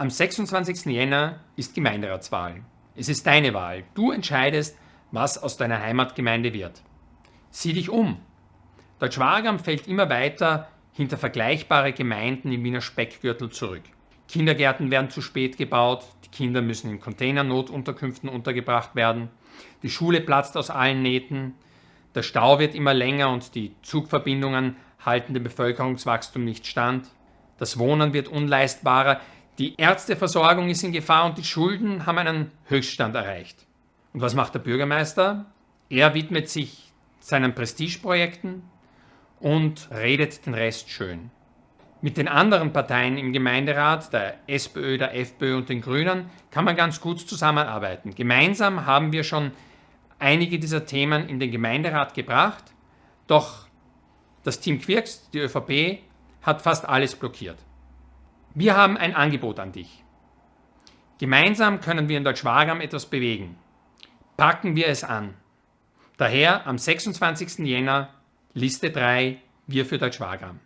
Am 26. Jänner ist Gemeinderatswahl. Es ist deine Wahl. Du entscheidest, was aus deiner Heimatgemeinde wird. Sieh dich um. Deutschwagam fällt immer weiter hinter vergleichbare Gemeinden im Wiener Speckgürtel zurück. Kindergärten werden zu spät gebaut, die Kinder müssen in Containernotunterkünften untergebracht werden, die Schule platzt aus allen Nähten, der Stau wird immer länger und die Zugverbindungen halten dem Bevölkerungswachstum nicht stand, das Wohnen wird unleistbarer, die Ärzteversorgung ist in Gefahr und die Schulden haben einen Höchststand erreicht. Und was macht der Bürgermeister? Er widmet sich seinen Prestigeprojekten und redet den Rest schön. Mit den anderen Parteien im Gemeinderat, der SPÖ, der FPÖ und den Grünen, kann man ganz gut zusammenarbeiten. Gemeinsam haben wir schon einige dieser Themen in den Gemeinderat gebracht, doch das Team Quirks, die ÖVP, hat fast alles blockiert. Wir haben ein Angebot an dich. Gemeinsam können wir in Deutschwagam etwas bewegen. Packen wir es an. Daher am 26. Jänner Liste 3, wir für Deutschwagam.